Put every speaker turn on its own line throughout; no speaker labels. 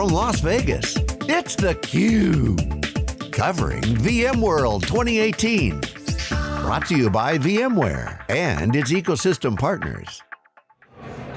from Las Vegas, it's theCUBE. Covering VMworld 2018. Brought to you by VMware and its ecosystem partners.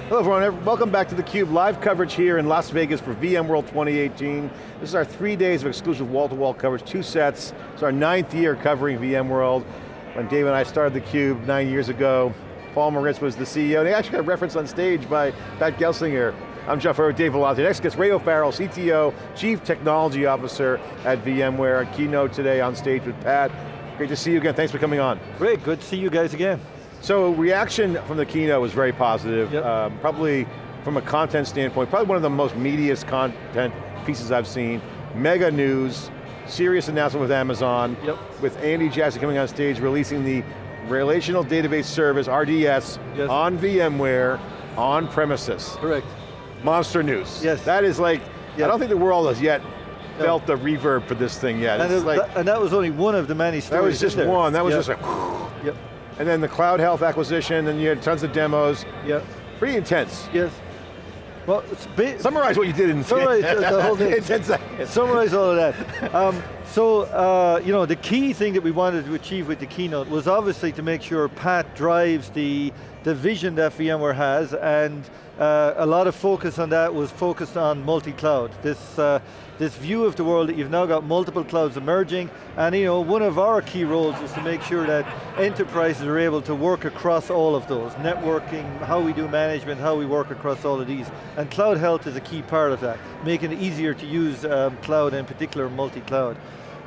Hello everyone, welcome back to theCUBE. Live coverage here in Las Vegas for VMworld 2018. This is our three days of exclusive wall-to-wall -wall coverage, two sets. It's our ninth year covering VMworld. When Dave and I started theCUBE nine years ago, Paul Maritz was the CEO. They actually got referenced on stage by Pat Gelsinger. I'm Jeff Furrier, Dave Vellante. Next guest, Ray O'Farrell, CTO, Chief Technology Officer at VMware. A keynote today on stage with Pat. Great to see you again, thanks for coming on.
Great, good to see you guys again.
So reaction from the keynote was very positive.
Yep.
Um, probably from a content standpoint, probably one of the most meatiest content pieces I've seen. Mega news, serious announcement with Amazon,
yep.
with Andy Jassy coming on stage, releasing the Relational Database Service, RDS,
yes.
on VMware, on premises.
Correct.
Monster news.
Yes.
That is like,
yep.
I don't think the world has yet no. felt the reverb for this thing yet.
And, it,
like,
that, and, that, was only one of the many stories.
That was just one, that was
yep.
just like.
Yep.
And then the Cloud Health acquisition, and you had tons of demos.
Yep.
Pretty intense.
Yes. Well,
summarize what you did in
summarize the whole thing.
in 10 seconds.
Summarize all of that. Um, so, uh, you know, the key thing that we wanted to achieve with the keynote was obviously to make sure Pat drives the, the vision that VMware has and uh, a lot of focus on that was focused on multi-cloud. This, uh, this view of the world that you've now got multiple clouds emerging, and you know, one of our key roles is to make sure that enterprises are able to work across all of those. Networking, how we do management, how we work across all of these. And cloud health is a key part of that, making it easier to use um, cloud, in particular multi-cloud.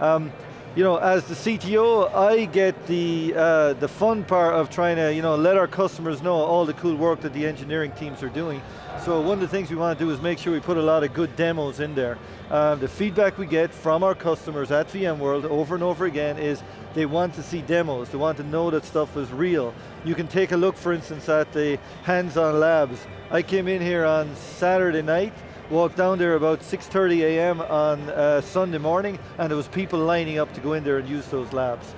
Um, you know, as the CTO, I get the, uh, the fun part of trying to, you know, let our customers know all the cool work that the engineering teams are doing. So one of the things we want to do is make sure we put a lot of good demos in there. Uh, the feedback we get from our customers at VMworld over and over again is they want to see demos, they want to know that stuff is real. You can take a look, for instance, at the hands-on labs. I came in here on Saturday night, walked down there about 6.30 a.m. on uh, Sunday morning, and there was people lining up to go in there and use those labs.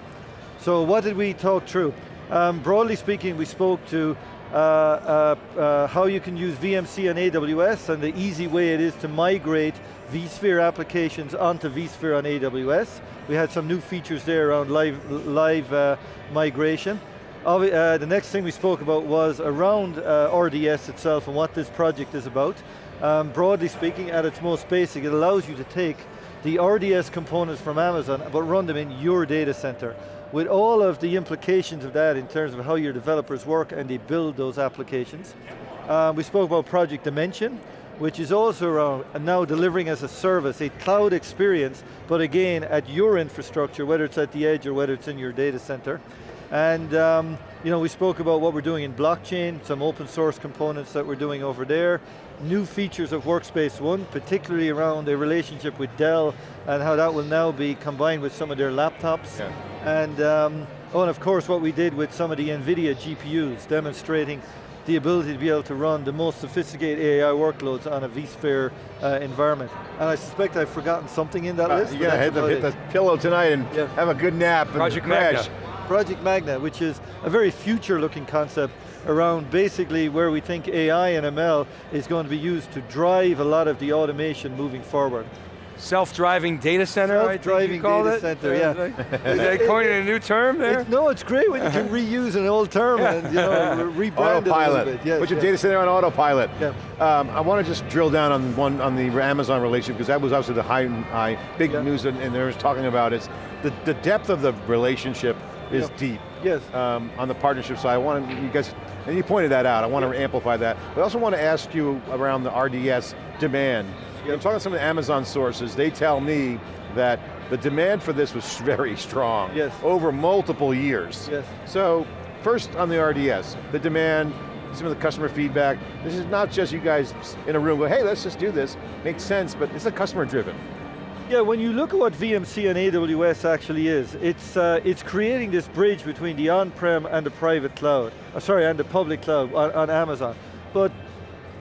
So what did we talk through? Um, broadly speaking, we spoke to uh, uh, uh, how you can use VMC on AWS and the easy way it is to migrate vSphere applications onto vSphere on AWS. We had some new features there around live, live uh, migration. Uh, the next thing we spoke about was around uh, RDS itself and what this project is about. Um, broadly speaking, at its most basic, it allows you to take the RDS components from Amazon, but run them in your data center. With all of the implications of that in terms of how your developers work and they build those applications. Um, we spoke about Project Dimension, which is also around now delivering as a service, a cloud experience, but again, at your infrastructure, whether it's at the edge or whether it's in your data center. And um, you know, we spoke about what we're doing in blockchain, some open source components that we're doing over there, new features of Workspace ONE, particularly around the relationship with Dell and how that will now be combined with some of their laptops.
Yeah.
And, um, oh, and of course what we did with some of the NVIDIA GPUs, demonstrating the ability to be able to run the most sophisticated AI workloads on a vSphere uh, environment. And I suspect I've forgotten something in that
uh,
list.
You gotta hit the, hit the, pillow tonight and yeah. have a good nap
Project
and crash.
Magna.
Project Magna, which is a very future looking concept around basically where we think AI and ML is going to be used to drive a lot of the automation moving forward.
Self-driving data center,
Self-driving data
it?
center, yeah.
Is that coining a new term there?
It, no, it's great when you can reuse an old term and you know, rebrand
autopilot.
it a little bit. Yes,
Put your
yes.
data center on autopilot.
Yeah.
Um, I want to just drill down on one on the Amazon relationship because that was obviously the high, high big
yeah.
news and, and there was talking about is the, the depth of the relationship is deep.
Yes.
Um, on the partnership side, I want you guys, and you pointed that out, I want to amplify that. But I also want to ask you around the RDS demand. I'm talking to some of the Amazon sources, they tell me that the demand for this was very strong.
Yes.
Over multiple years.
Yes.
So, first on the RDS, the demand, some of the customer feedback. This is not just you guys in a room go, hey, let's just do this. Makes sense, but it's a customer driven.
Yeah, when you look at what VMC and AWS actually is, it's, uh, it's creating this bridge between the on-prem and the private cloud, uh, sorry, and the public cloud on, on Amazon. But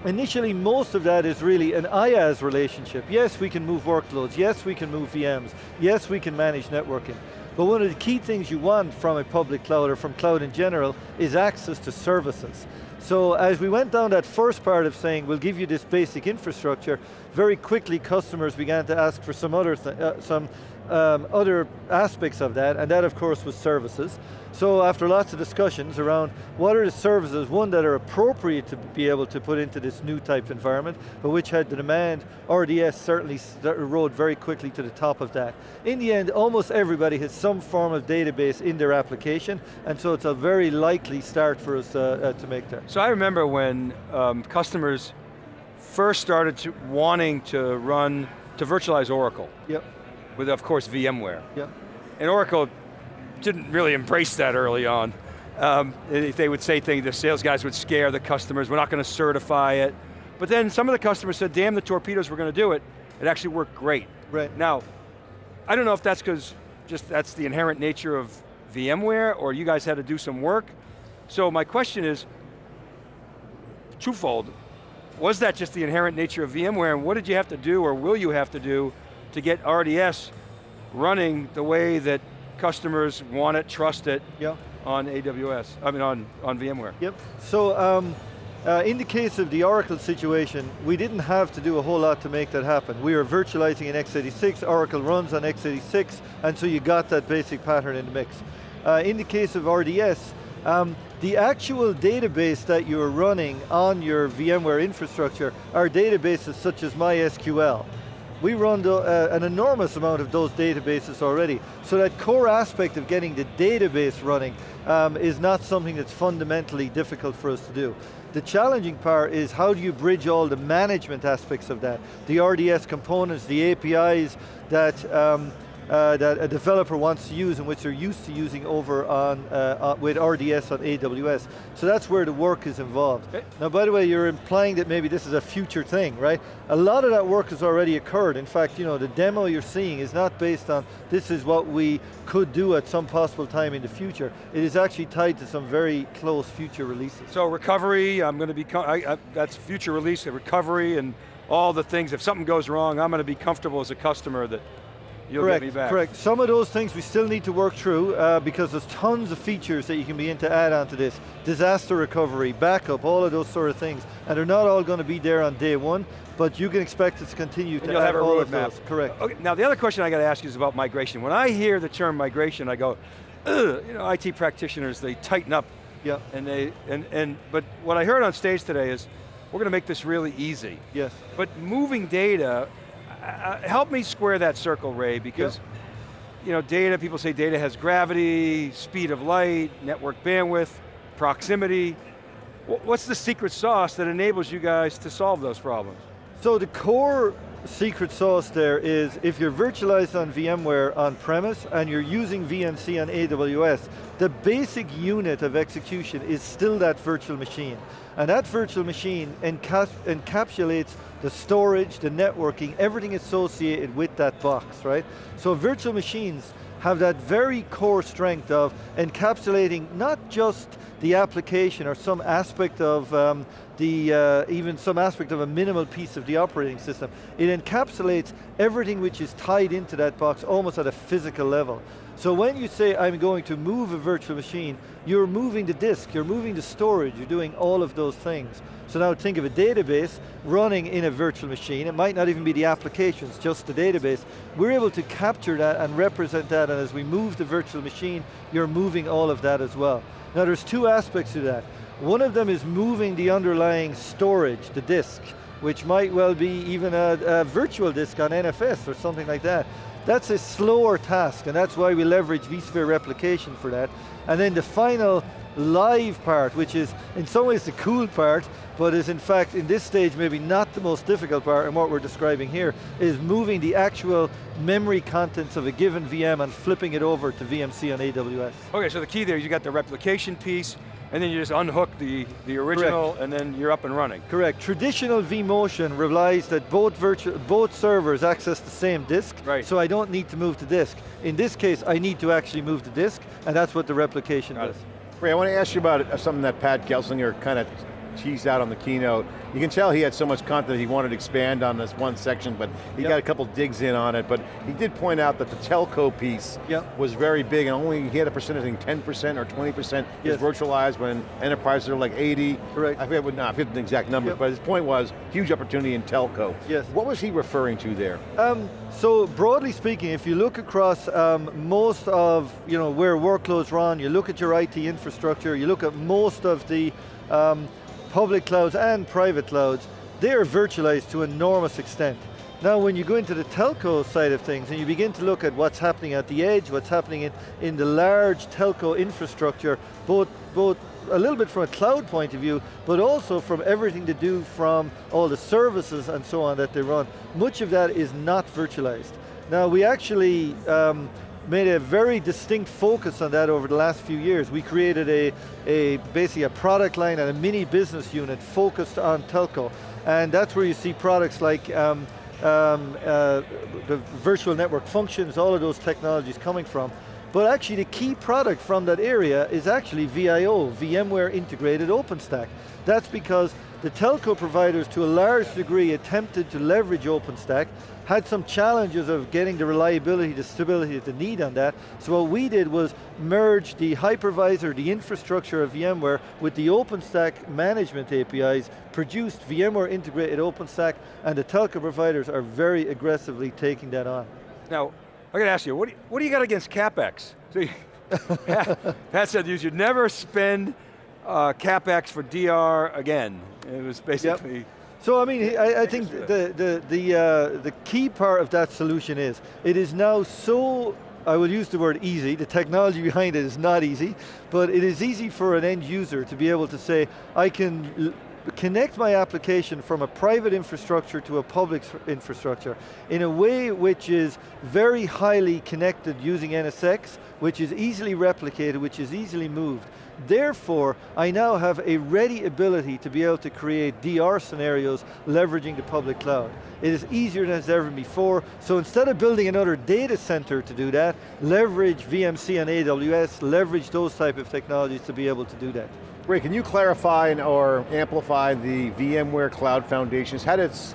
initially most of that is really an IaaS relationship. Yes, we can move workloads. Yes, we can move VMs. Yes, we can manage networking. But one of the key things you want from a public cloud or from cloud in general is access to services. So as we went down that first part of saying, we'll give you this basic infrastructure, very quickly customers began to ask for some other, uh, some um, other aspects of that, and that of course was services. So after lots of discussions around what are the services, one that are appropriate to be able to put into this new type environment, but which had the demand, RDS certainly rode very quickly to the top of that. In the end, almost everybody has some form of database in their application, and so it's a very likely start for us uh, uh, to make there.
So I remember when um, customers first started to wanting to run, to virtualize Oracle.
Yep.
With of course VMware.
Yep.
And Oracle didn't really embrace that early on. Um, they would say things, the sales guys would scare the customers, we're not going to certify it. But then some of the customers said, damn the torpedoes, we're going to do it. It actually worked great.
Right.
Now, I don't know if that's because just that's the inherent nature of VMware or you guys had to do some work. So my question is, twofold. Was that just the inherent nature of VMware and what did you have to do or will you have to do to get RDS running the way that customers want it, trust it
yeah.
on AWS, I mean on, on VMware.
Yep, so um, uh, in the case of the Oracle situation, we didn't have to do a whole lot to make that happen. We were virtualizing in x86, Oracle runs on x86, and so you got that basic pattern in the mix. Uh, in the case of RDS, um, the actual database that you're running on your VMware infrastructure are databases such as MySQL. We run the, uh, an enormous amount of those databases already. So that core aspect of getting the database running um, is not something that's fundamentally difficult for us to do. The challenging part is how do you bridge all the management aspects of that? The RDS components, the APIs that um, uh, that a developer wants to use and which they're used to using over on, uh, uh with RDS on AWS. So that's where the work is involved. Okay. Now by the way, you're implying that maybe this is a future thing, right? A lot of that work has already occurred. In fact, you know, the demo you're seeing is not based on this is what we could do at some possible time in the future. It is actually tied to some very close future releases.
So recovery, I'm going to be, I, I, that's future release, recovery and all the things, if something goes wrong, I'm going to be comfortable as a customer that You'll
correct, Correct, some of those things we still need to work through uh, because there's tons of features that you can begin to add onto this. Disaster recovery, backup, all of those sort of things. And they're not all going to be there on day one, but you can expect it to continue
and
to
you'll have a
all
roadmap.
correct.
Okay, now the other question I got to ask you is about migration. When I hear the term migration, I go, you know, IT practitioners, they tighten up.
Yeah.
And they, and, and, but what I heard on stage today is, we're going to make this really easy.
Yes.
But moving data, uh, help me square that circle, Ray, because you know, data, people say data has gravity, speed of light, network bandwidth, proximity. What's the secret sauce that enables you guys to solve those problems?
So the core secret sauce there is if you're virtualized on VMware on premise and you're using VMC on AWS, the basic unit of execution is still that virtual machine. And that virtual machine encapsulates the storage, the networking, everything associated with that box, right? So virtual machines have that very core strength of encapsulating not just the application or some aspect of um, the, uh, even some aspect of a minimal piece of the operating system. It encapsulates everything which is tied into that box almost at a physical level. So when you say, I'm going to move a virtual machine, you're moving the disk, you're moving the storage, you're doing all of those things. So now think of a database running in a virtual machine. It might not even be the applications, just the database. We're able to capture that and represent that, and as we move the virtual machine, you're moving all of that as well. Now there's two aspects to that. One of them is moving the underlying storage, the disk, which might well be even a, a virtual disk on NFS or something like that. That's a slower task, and that's why we leverage vSphere replication for that. And then the final live part, which is in some ways the cool part, but is in fact, in this stage, maybe not the most difficult part, and what we're describing here, is moving the actual memory contents of a given VM and flipping it over to VMC on AWS.
Okay, so the key there, you got the replication piece, and then you just unhook the, the original, Correct. and then you're up and running.
Correct, traditional vMotion relies that both, virtual, both servers access the same disk,
right.
so I don't need to move the disk. In this case, I need to actually move the disk, and that's what the replication
got
does.
Ray, I want to ask you about uh, something that Pat Gelsinger kind of teased out on the keynote. You can tell he had so much content he wanted to expand on this one section, but he
Yep.
got a couple digs in on it, but he did point out that the telco piece
Yep.
was very big, and only he had a percentage, I think 10% or 20% is virtualized when enterprises are like 80.
Correct.
I forget, what- no, I forget the exact numbers,
Yep.
but his point was, huge opportunity in telco.
Yes.
What was he referring to there?
Um, so broadly speaking, if you look across um, most of you know where workloads run, you look at your IT infrastructure, you look at most of the um, public clouds and private clouds, they are virtualized to enormous extent. Now when you go into the telco side of things and you begin to look at what's happening at the edge, what's happening in, in the large telco infrastructure, both, both a little bit from a cloud point of view, but also from everything to do from all the services and so on that they run. Much of that is not virtualized. Now we actually um, made a very distinct focus on that over the last few years. We created a, a basically a product line and a mini business unit focused on telco. And that's where you see products like um, um, uh, the virtual network functions, all of those technologies coming from. But actually the key product from that area is actually VIO, VMware Integrated OpenStack. That's because the telco providers to a large degree attempted to leverage OpenStack, had some challenges of getting the reliability, the stability that they need on that. So what we did was merge the hypervisor, the infrastructure of VMware with the OpenStack management APIs, produced VMware integrated OpenStack, and the telco providers are very aggressively taking that on.
Now, I got to ask you, what do you, what do you got against CapEx? So you, Pat, said you should never spend uh, CapEx for DR again. It was basically,
So I mean, I, I think the, the, the, uh, the key part of that solution is, it is now so, I will use the word easy, the technology behind it is not easy, but it is easy for an end user to be able to say, I can connect my application from a private infrastructure to a public infrastructure in a way which is very highly connected using NSX, which is easily replicated, which is easily moved. Therefore, I now have a ready ability to be able to create DR scenarios leveraging the public cloud. It is easier than it's ever before, so instead of building another data center to do that, leverage VMC and AWS, leverage those type of technologies to be able to do that.
Ray, can you clarify or amplify the VMware Cloud Foundations? Had its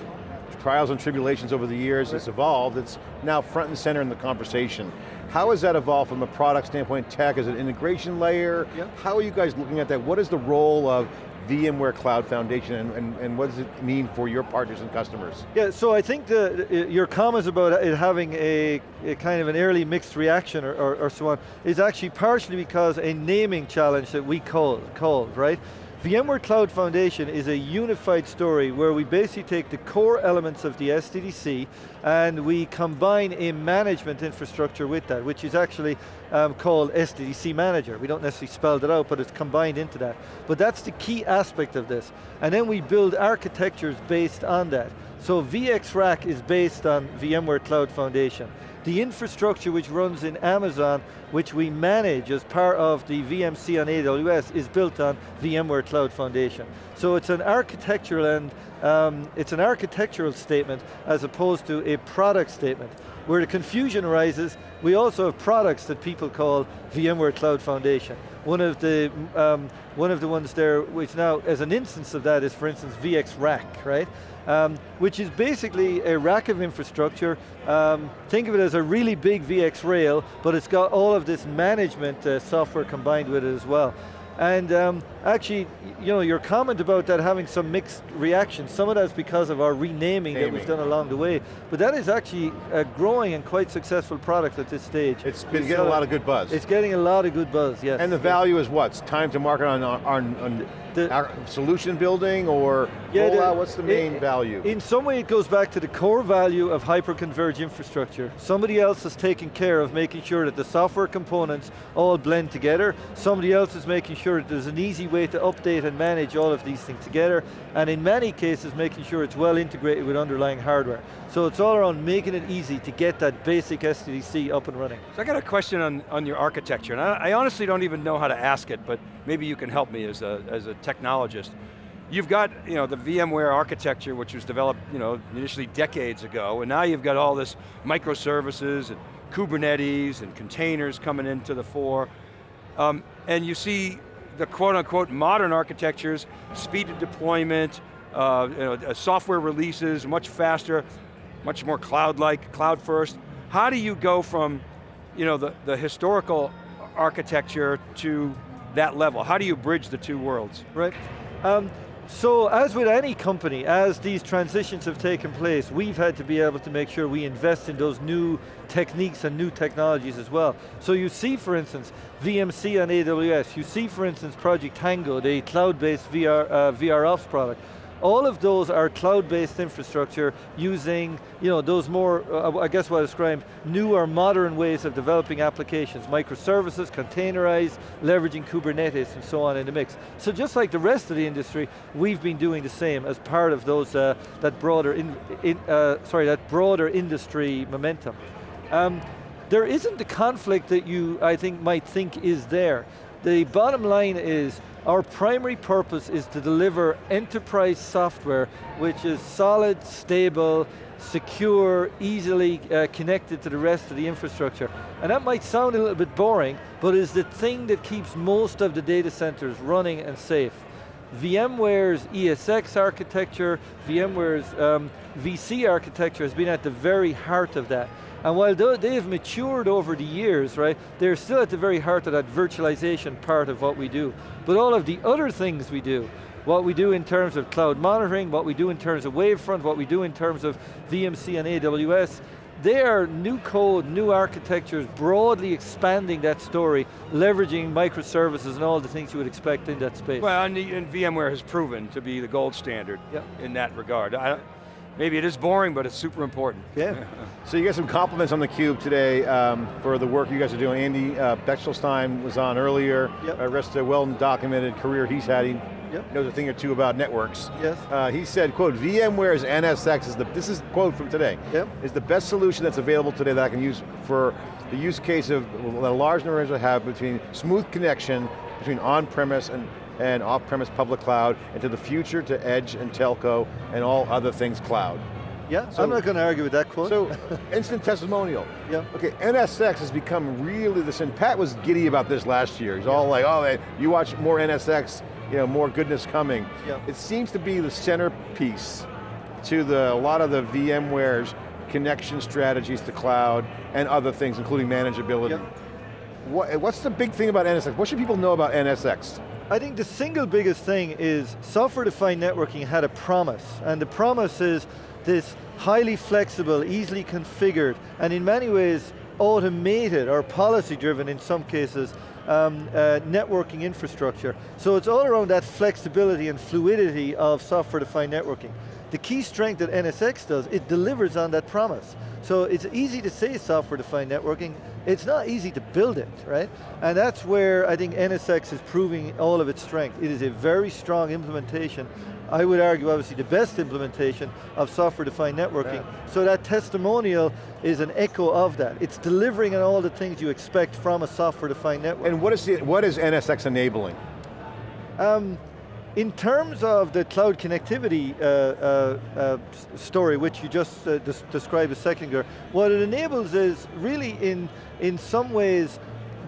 trials and tribulations over the years, it's evolved, it's now front and center in the conversation. How has that evolved from a product standpoint, tech, as an integration layer?
Yep.
How are you guys looking at that? What is the role of VMware Cloud Foundation and, and, and what does it mean for your partners and customers?
Yeah, so I think the, your comments about it having a, a kind of an early mixed reaction or, or, or so on is actually partially because a naming challenge that we called, called, right? VMware Cloud Foundation is a unified story where we basically take the core elements of the SDDC and we combine a management infrastructure with that, which is actually um, called SDDC Manager. We don't necessarily spell it out, but it's combined into that. But that's the key aspect of this. And then we build architectures based on that. So VxRack is based on VMware Cloud Foundation. The infrastructure which runs in Amazon, which we manage as part of the VMC on AWS, is built on VMware Cloud Foundation. So it's an architectural and um, it's an architectural statement as opposed to a product statement. Where the confusion arises, we also have products that people call VMware Cloud Foundation. One of the um, one of the ones there, which now as an instance of that is, for instance, VxRack, right? Um, which is basically a rack of infrastructure. Um, think of it as a really big VxRail, but it's got all of this management uh, software combined with it as well. And um, actually, you know, your comment about that having some mixed reactions, some of that's because of our renaming that we've done along the way, but that is actually a growing and quite successful product at this stage.
It's been
It's
getting a lot of good buzz.
It's getting a lot of good buzz, yes.
and the value is what? It's time to market on, on, on
The-
our solution building or
Yeah, the-
What's the main
i-
value?
In some way it goes back to the core value of hyper-converged infrastructure. Somebody else is taking care of making sure that the software components all blend together. Somebody else is making sure that there's an easy way to update and manage all of these things together. And in many cases making sure it's well integrated with underlying hardware. So it's all around making it easy to get that basic SDDC up and running.
So I got a question on, on your architecture, and I, I honestly don't even know how to ask it, but maybe you can help me as a, as a technologist. You've got you know, the VMware architecture, which was developed you know, initially decades ago, and now you've got all this microservices and Kubernetes and containers coming into the fore. Um, and you see the quote unquote modern architectures, speed of deployment, uh, you know, uh, software releases much faster, much more cloud-like, cloud first. How do you go from you know, the, the historical architecture to that level? How do you bridge the two worlds?
Right. Um, so as with any company, as these transitions have taken place, we've had to be able to make sure we invest in those new techniques and new technologies as well. So you see, for instance, VMC on AWS, you see, for instance, Project Tango, the cloud-based VR, uh, product. All of those are cloud-based infrastructure using, you know, those more, uh, I guess what I described, newer, modern ways of developing applications, microservices, containerized, leveraging Kubernetes and so on in the mix. So just like the rest of the industry, we've been doing the same as part of those, uh, that broader, in, in, uh, sorry, that broader industry momentum. Um, there isn't the conflict that you, I think, might think is there. The bottom line is, our primary purpose is to deliver enterprise software which is solid, stable, secure, easily uh, connected to the rest of the infrastructure. And that might sound a little bit boring, but is the thing that keeps most of the data centers running and safe. VMware's ESX architecture, VMware's um, VC architecture has been at the very heart of that. And while they've matured over the years, right, they're still at the very heart of that virtualization part of what we do. But all of the other things we do, what we do in terms of cloud monitoring, what we do in terms of Wavefront, what we do in terms of VMC and AWS, they are new code, new architectures, broadly expanding that story, leveraging microservices and all the things you would expect in that space.
Well, and, and VMware has proven to be the gold standard yep. in that regard. I, maybe it is boring, but it's super important.
Yeah. so you get some compliments on the cube today um, for the work you guys are doing. Andy uh, Bechtolsheim was on earlier. Yep. Uh, rest of a well-documented career he's had. He yep. knows a thing or two about networks.
Yes.
Uh, he said, quote, VMware's NSX is the, this is quote from today, yep. is the best solution that's available today that I can use for the use case of that a large number of have between smooth connection between on-premise and and off-premise public cloud, and to the future to edge and telco and all other things cloud.
Yeah, so, I'm not going to argue with that quote.
So, instant testimonial. Yeah. Okay, NSX has become really this, and Pat was giddy about this last year. He's yeah. all like, oh, you watch more NSX, you know, more goodness coming. Yeah. It seems to be the centerpiece to the, a lot of the VMware's connection strategies to cloud and other things, including manageability. Yeah. What, what's the big thing about NSX? What should people know about NSX?
I think the single biggest thing is software-defined networking had a promise, and the promise is this highly flexible, easily configured, and in many ways automated or policy-driven in some cases, um, uh, networking infrastructure. So it's all around that flexibility and fluidity of software-defined networking. The key strength that NSX does, it delivers on that promise. So it's easy to say software-defined networking, it's not easy to build it, right? And that's where I think NSX is proving all of its strength. It is a very strong implementation. I would argue obviously the best implementation of software-defined networking. Yeah. So that testimonial is an echo of that. It's delivering on all the things you expect from a software-defined network.
And what is, the, what is NSX enabling?
Um, in terms of the cloud connectivity uh, uh, uh, story, which you just uh, des described a second ago, what it enables is really in, in some ways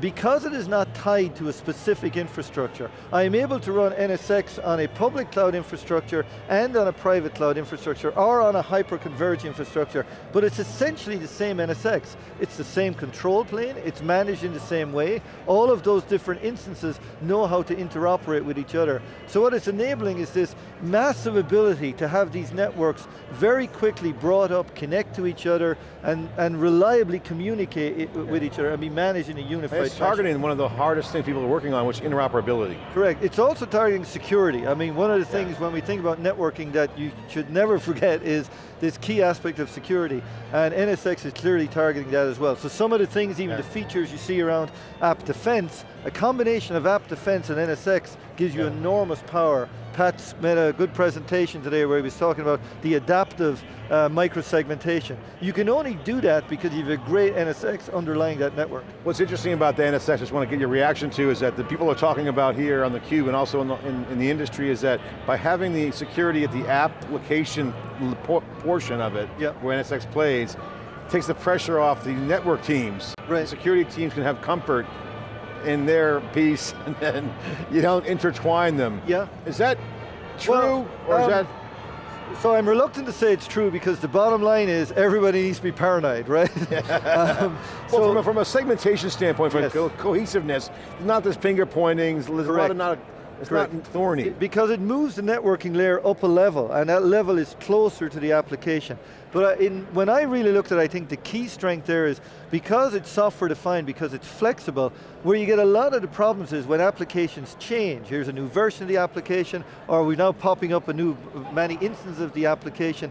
because it is not tied to a specific infrastructure, I am able to run NSX on a public cloud infrastructure and on a private cloud infrastructure or on a hyper-converged infrastructure, but it's essentially the same NSX. It's the same control plane, it's managed in the same way, all of those different instances know how to interoperate with each other. So what it's enabling is this massive ability to have these networks very quickly brought up, connect to each other, and, and reliably communicate with each other and be managed in a unified
it's targeting one of the hardest things people are working on, which is interoperability.
Correct, it's also targeting security. I mean, one of the things yeah. when we think about networking that you should never forget is this key aspect of security, and NSX is clearly targeting that as well. So some of the things, even yeah. the features you see around AppDefense, a combination of AppDefense and NSX gives you yeah. enormous power Pat's made a good presentation today where he was talking about the adaptive uh, micro-segmentation. You can only do that because you have a great NSX underlying that network.
What's interesting about the NSX, I just want to get your reaction to, is that the people are talking about here on the cube and also in the, in, in the industry is that by having the security at the application portion of it, yep. where NSX plays, takes the pressure off the network teams. Right. The security teams can have comfort in their piece and then you don't intertwine them.
Yeah.
Is that true
Well,
or is
um,
that,
So I'm reluctant to say it's true because the bottom line is everybody needs to be paranoid, right? um,
well,
so
from, a, from a segmentation standpoint, from
Yes.
co- cohesiveness, not this finger pointing, there's a lot of not, it's
Correct.
not thorny.
because it moves the networking layer up a level, and that level is closer to the application. But uh, in, when I really looked at it, I think the key strength there is because it's software defined, because it's flexible, where you get a lot of the problems is when applications change. Here's a new version of the application, or we're now popping up a new, many instances of the application.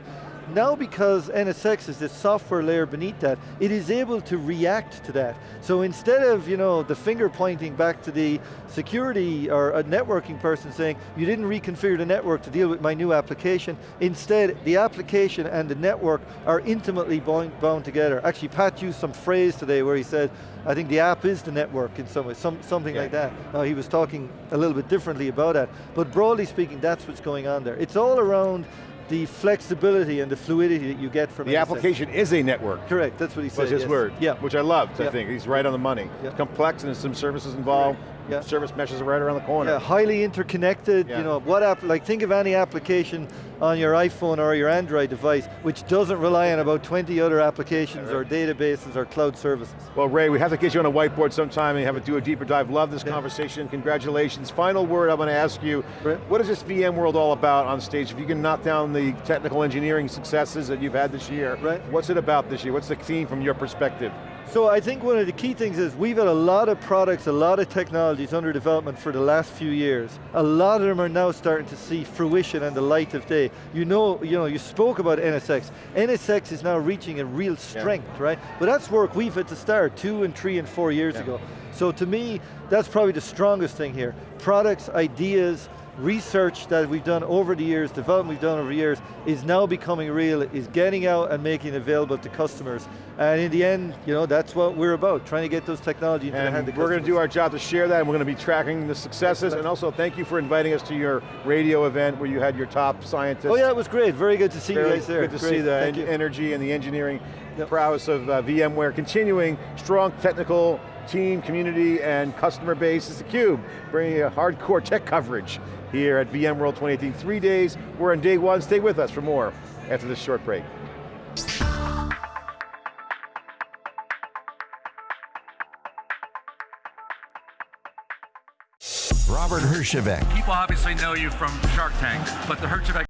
Now because NSX is this software layer beneath that, it is able to react to that. So instead of you know, the finger pointing back to the security or a networking person saying, you didn't reconfigure the network to deal with my new application, instead the application and the network are intimately bound, bound together. Actually Pat used some phrase today where he said, I think the app is the network in some way, some, something
Yeah.
like that. Now he was talking a little bit differently about that, but broadly speaking, that's what's going on there. It's all around the flexibility and the fluidity that you get from
The application is a network.
Correct, that's what he said.
was his
yes.
word.
Yeah.
Which I loved, I think. He's right on the money.
Yeah.
It's complex and there's some services involved.
Yeah.
Service meshes are right around the corner.
Yeah, highly interconnected,
Yeah.
you know, what app, like think of any application on your iPhone or your Android device, which doesn't rely on about 20 other applications or databases or cloud services.
Well, Ray, we have to get you on a whiteboard sometime and have it do a deeper dive. Love this conversation. Congratulations. Final word I'm going to ask you.
Right.
What is this VMworld all about on stage? If you can knock down the technical engineering successes that you've had this year,
Right.
what's it about this year? What's the theme from your perspective?
So I think one of the key things is we've had a lot of products, a lot of technologies under development for the last few years. A lot of them are now starting to see fruition and the light of day. You know, you know, you spoke about NSX. NSX is now reaching a real strength, right? But that's work we've had to start two and three and four years
Yeah.
ago. So to me, that's probably the strongest thing here. Products, ideas, research that we've done over the years, development we've done over the years, is now becoming real, is getting out and making it available to customers. And in the end, you know, that's what we're about, trying to get those technology into the hand
And
of
we're going to do our job to share that and we're going to be tracking the successes and also thank you for inviting us to your radio event where you had your top scientists.
Oh yeah, it was great. Very good to see
Very
you guys there.
Good to
Great,
see the en-
you.
energy and the engineering
Yep.
prowess of uh, VMware continuing strong technical team, community, and customer base. It's theCUBE, bringing you hardcore tech coverage here at VMworld 2018. Three days, we're on day one. Stay with us for more after this short break.
Robert Herjavec,
People obviously know you from Shark Tank, but the Herjavec